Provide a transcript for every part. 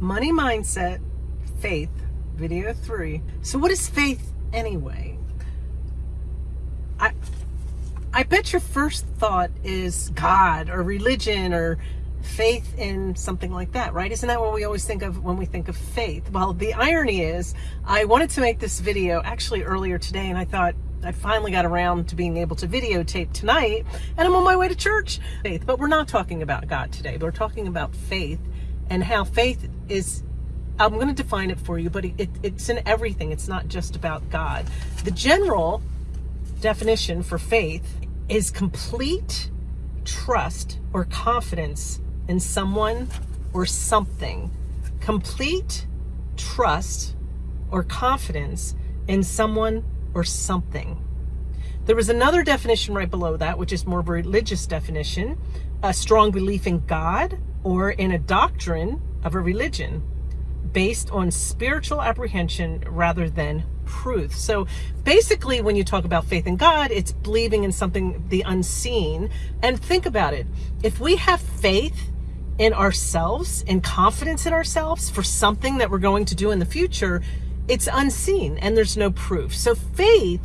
Money Mindset, Faith, video three. So what is faith anyway? I, I bet your first thought is God or religion or faith in something like that, right? Isn't that what we always think of when we think of faith? Well, the irony is I wanted to make this video actually earlier today and I thought I finally got around to being able to videotape tonight and I'm on my way to church. Faith, but we're not talking about God today. We're talking about faith and how faith is I'm going to define it for you, but it, it's in everything. It's not just about God. The general definition for faith is complete trust or confidence in someone or something. Complete trust or confidence in someone or something. There was another definition right below that, which is more of a religious definition, a strong belief in God or in a doctrine of a religion based on spiritual apprehension rather than proof. So basically, when you talk about faith in God, it's believing in something, the unseen. And think about it. If we have faith in ourselves and confidence in ourselves for something that we're going to do in the future, it's unseen and there's no proof. So faith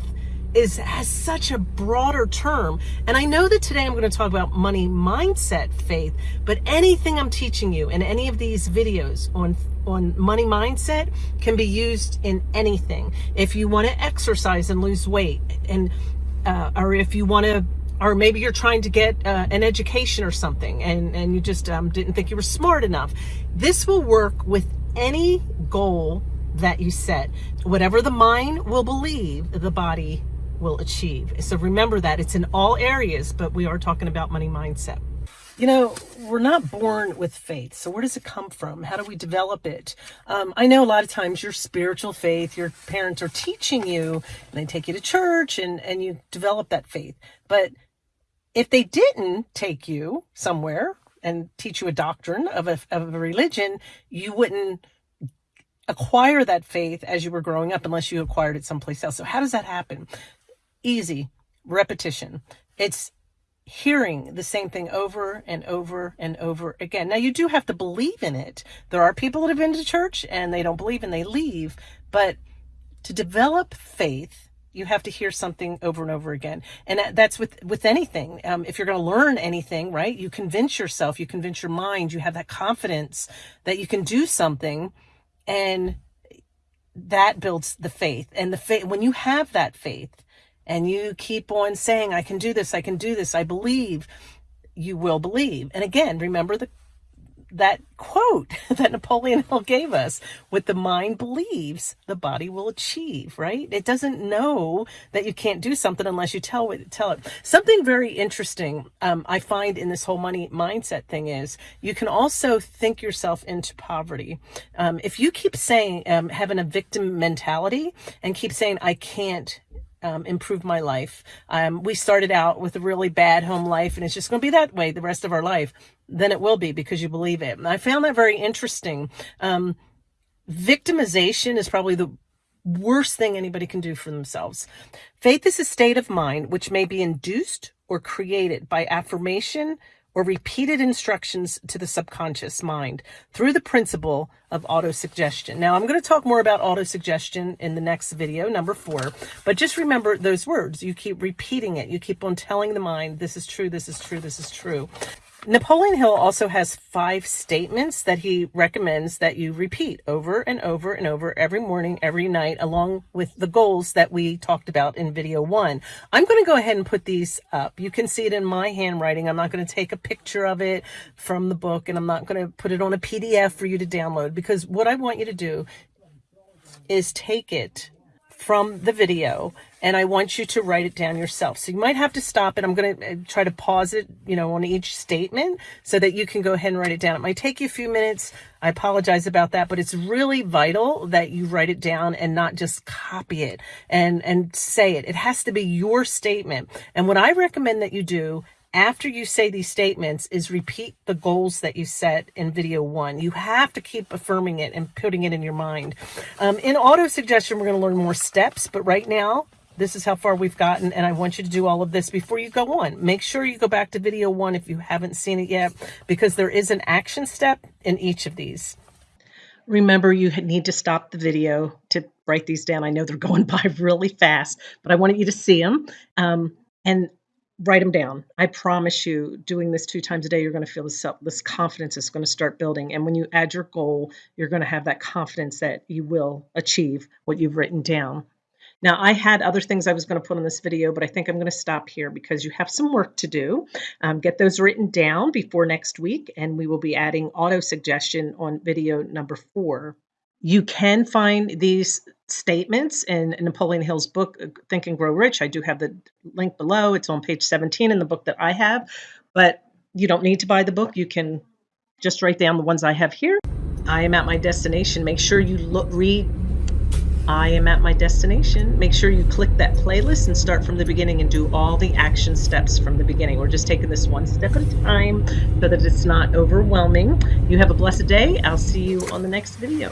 is has such a broader term. And I know that today I'm going to talk about money mindset faith, but anything I'm teaching you in any of these videos on on money mindset can be used in anything. If you want to exercise and lose weight and uh, or if you want to or maybe you're trying to get uh, an education or something and, and you just um, didn't think you were smart enough. This will work with any goal that you set. Whatever the mind will believe, the body will achieve. So remember that it's in all areas, but we are talking about money mindset. You know, we're not born with faith. So where does it come from? How do we develop it? Um, I know a lot of times your spiritual faith, your parents are teaching you and they take you to church and, and you develop that faith. But if they didn't take you somewhere and teach you a doctrine of a, of a religion, you wouldn't acquire that faith as you were growing up unless you acquired it someplace else. So how does that happen? Easy. Repetition. It's hearing the same thing over and over and over again. Now you do have to believe in it. There are people that have been to church and they don't believe and they leave, but to develop faith, you have to hear something over and over again. And that's with, with anything. Um, if you're going to learn anything, right, you convince yourself, you convince your mind, you have that confidence that you can do something and that builds the faith and the faith, when you have that faith, and you keep on saying, I can do this, I can do this, I believe, you will believe. And again, remember the that quote that Napoleon Hill gave us, what the mind believes, the body will achieve, right? It doesn't know that you can't do something unless you tell it. Tell it. Something very interesting um, I find in this whole money mindset thing is you can also think yourself into poverty. Um, if you keep saying, um, having a victim mentality and keep saying, I can't um, improve my life. Um, we started out with a really bad home life and it's just going to be that way the rest of our life. Then it will be because you believe it. And I found that very interesting. Um, victimization is probably the worst thing anybody can do for themselves. Faith is a state of mind which may be induced or created by affirmation, or repeated instructions to the subconscious mind through the principle of autosuggestion. Now, I'm going to talk more about autosuggestion in the next video, number four, but just remember those words. You keep repeating it. You keep on telling the mind, this is true, this is true, this is true. Napoleon Hill also has five statements that he recommends that you repeat over and over and over every morning, every night, along with the goals that we talked about in video one. I'm going to go ahead and put these up. You can see it in my handwriting. I'm not going to take a picture of it from the book and I'm not going to put it on a PDF for you to download because what I want you to do is take it from the video and I want you to write it down yourself. So you might have to stop it. I'm going to uh, try to pause it, you know, on each statement so that you can go ahead and write it down. It might take you a few minutes. I apologize about that, but it's really vital that you write it down and not just copy it and, and say it. It has to be your statement. And what I recommend that you do after you say these statements is repeat the goals that you set in video one. You have to keep affirming it and putting it in your mind. Um, in auto suggestion, we're going to learn more steps, but right now, this is how far we've gotten, and I want you to do all of this before you go on. Make sure you go back to video one if you haven't seen it yet, because there is an action step in each of these. remember you need to stop the video to write these down. I know they're going by really fast, but I wanted you to see them um, and write them down. I promise you, doing this two times a day, you're going to feel this self, this confidence is going to start building. And when you add your goal, you're going to have that confidence that you will achieve what you've written down. Now, I had other things I was going to put on this video, but I think I'm going to stop here because you have some work to do. Um, get those written down before next week, and we will be adding auto suggestion on video number four. You can find these statements in Napoleon Hill's book, uh, Think and Grow Rich. I do have the link below. It's on page 17 in the book that I have, but you don't need to buy the book. You can just write down the ones I have here. I am at my destination. Make sure you look, read I am at my destination. Make sure you click that playlist and start from the beginning and do all the action steps from the beginning. We're just taking this one step at a time so that it's not overwhelming. You have a blessed day. I'll see you on the next video.